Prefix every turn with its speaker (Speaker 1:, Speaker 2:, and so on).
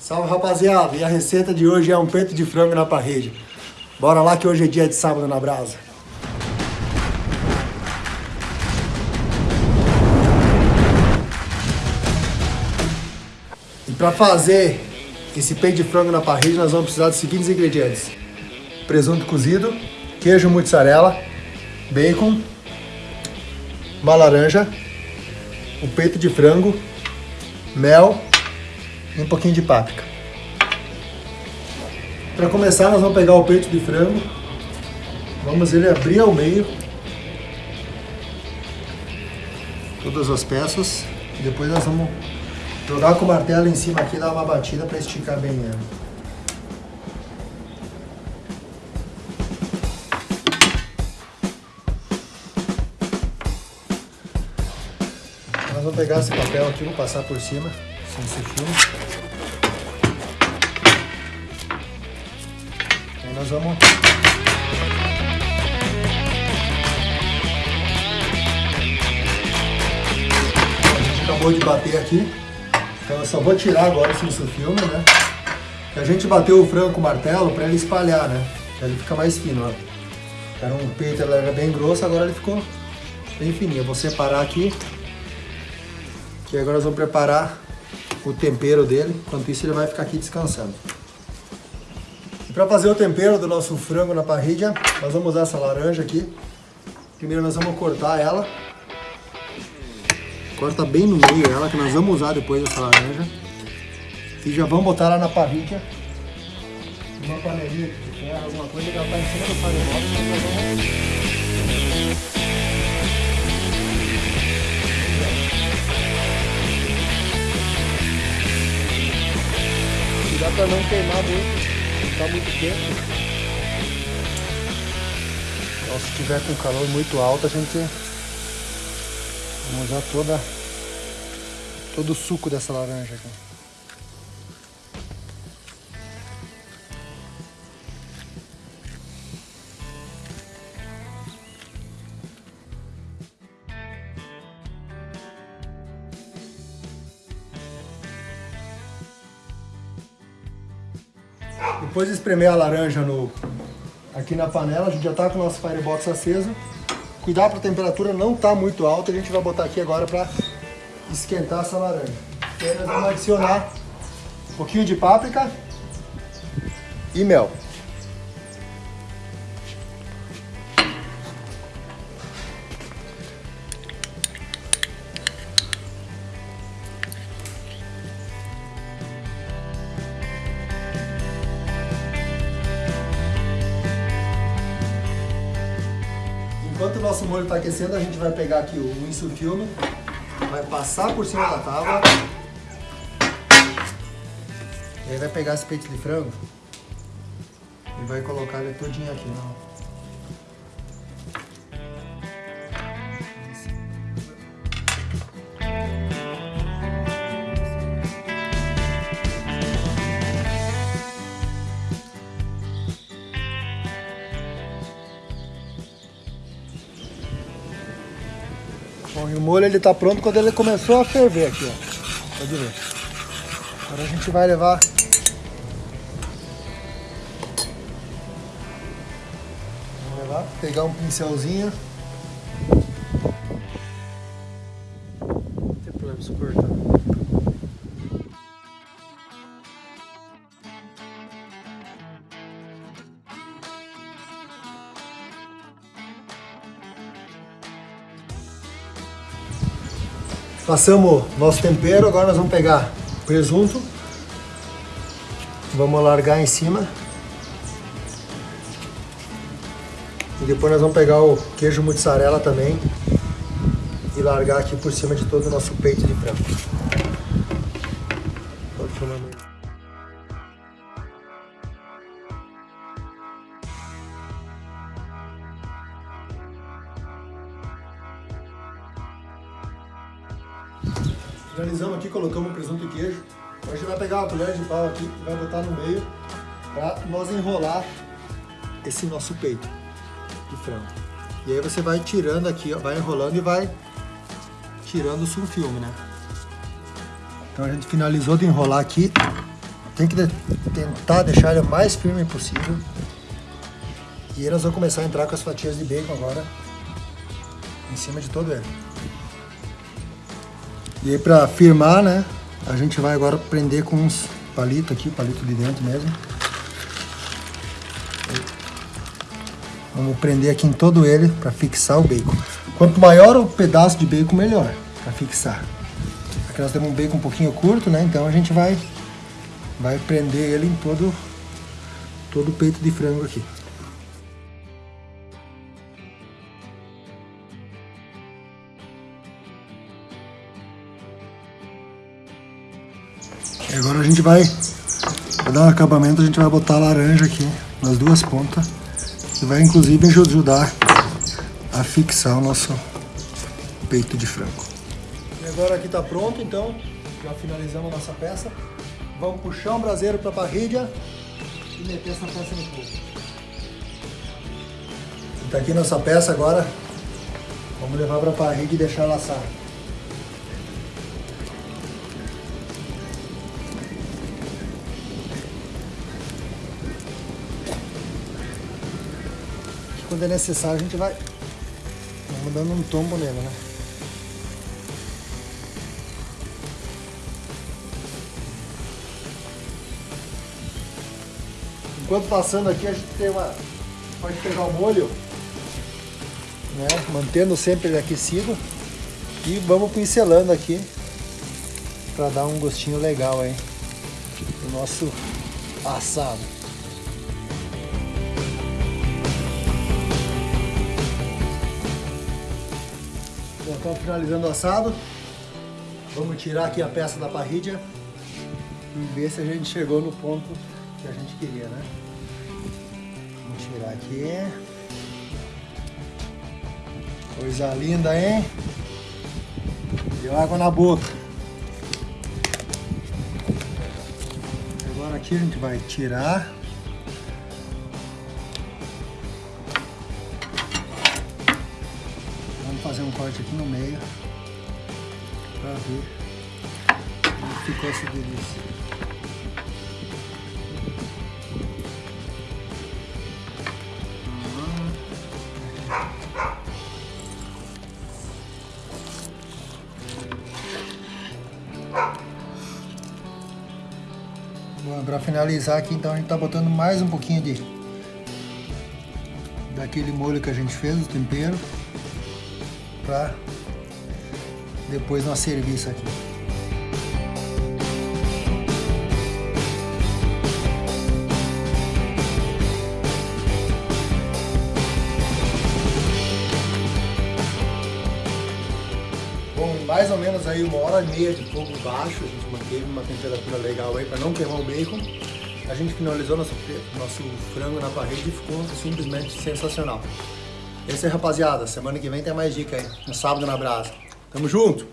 Speaker 1: Salve rapaziada, e a receita de hoje é um peito de frango na parrilla. Bora lá que hoje é dia de sábado na brasa. E para fazer esse peito de frango na parrilla nós vamos precisar dos seguintes ingredientes. Presunto cozido, queijo mozzarella, bacon, uma laranja, o peito de frango, mel e um pouquinho de páprica. Para começar, nós vamos pegar o peito de frango, vamos ele abrir ao meio, todas as peças, e depois nós vamos jogar com o martelo em cima aqui e dar uma batida para esticar bem ele. Nós vamos pegar esse papel aqui, vou passar por cima, sem ser filme. Nós vamos... A gente acabou de bater aqui, então eu só vou tirar agora esse filme, né? A gente bateu o frango com o martelo para ele espalhar, né? Ele ficar mais fino, ó. Era um peito, ele era bem grosso, agora ele ficou bem fininho. Eu vou separar aqui e agora nós vamos preparar o tempero dele. Enquanto isso ele vai ficar aqui descansando. E para fazer o tempero do nosso frango na parrilha, nós vamos usar essa laranja aqui. Primeiro nós vamos cortar ela. Corta bem no meio ela, que nós vamos usar depois essa laranja. E já vamos botar ela na parrilha. Uma panelinha alguma coisa que ela está em cima do. Não queimar muito, não tá muito quente. Então, se tiver com calor muito alto, a gente vamos usar toda todo o suco dessa laranja aqui. Depois de espremer a laranja no, aqui na panela, a gente já está com o nosso firebox aceso. Cuidar para a temperatura não estar tá muito alta, a gente vai botar aqui agora para esquentar essa laranja. E aí nós vamos adicionar um pouquinho de páprica e mel. Enquanto o nosso molho está aquecendo, a gente vai pegar aqui o insufilme, vai passar por cima da tábua. E aí vai pegar esse peito de frango e vai colocar ele todinho aqui. Ó. Bom, e o molho ele tá pronto quando ele começou a ferver aqui, ó. Pode ver. Agora a gente vai levar... Vamos levar, pegar um pincelzinho. Passamos nosso tempero, agora nós vamos pegar presunto, vamos largar em cima. E depois nós vamos pegar o queijo mozzarella também e largar aqui por cima de todo o nosso peito de frango. Finalizamos aqui, colocamos o presunto e queijo. Agora a gente vai pegar uma colher de pau aqui e vai botar no meio para nós enrolar esse nosso peito de frango. E aí você vai tirando aqui, ó, vai enrolando e vai tirando o sulfilme, né? Então a gente finalizou de enrolar aqui. tem que de, tentar deixar ele o mais firme possível. E nós vamos começar a entrar com as fatias de bacon agora em cima de todo ele. E aí para firmar, né, a gente vai agora prender com uns palitos aqui, palito de dentro mesmo. Vamos prender aqui em todo ele para fixar o bacon. Quanto maior o pedaço de bacon, melhor para fixar. Aqui nós temos um bacon um pouquinho curto, né? Então a gente vai, vai prender ele em todo, todo o peito de frango aqui. E agora a gente vai, para dar um acabamento, a gente vai botar a laranja aqui nas duas pontas, que vai inclusive ajudar a fixar o nosso peito de frango. E agora aqui está pronto, então já finalizamos a nossa peça. Vamos puxar um braseiro para a parrilha e meter essa peça no fogo. Está aqui nossa peça agora, vamos levar para a parrilha e deixar ela quando é necessário, a gente vai vamos dando um tombo nele, né? Enquanto passando aqui, a gente tem uma... pode pegar o molho, né? Mantendo sempre ele aquecido. E vamos pincelando aqui para dar um gostinho legal aí do nosso assado. Estamos finalizando o assado. Vamos tirar aqui a peça da parrilha e ver se a gente chegou no ponto que a gente queria, né? Vamos tirar aqui. Coisa linda, hein? Deu água na boca. Agora aqui a gente vai tirar. Fazer um corte aqui no meio para ver como ficou essa delícia. Bom, para finalizar aqui, então a gente está botando mais um pouquinho de daquele molho que a gente fez, o tempero para depois nós servir isso aqui. Bom, mais ou menos aí uma hora e meia de fogo baixo, a gente manteve uma temperatura legal aí para não queimar o bacon. A gente finalizou nosso, nosso frango na parede e ficou simplesmente sensacional. É isso aí, rapaziada. Semana que vem tem mais dica aí. No sábado na brasa. Tamo junto!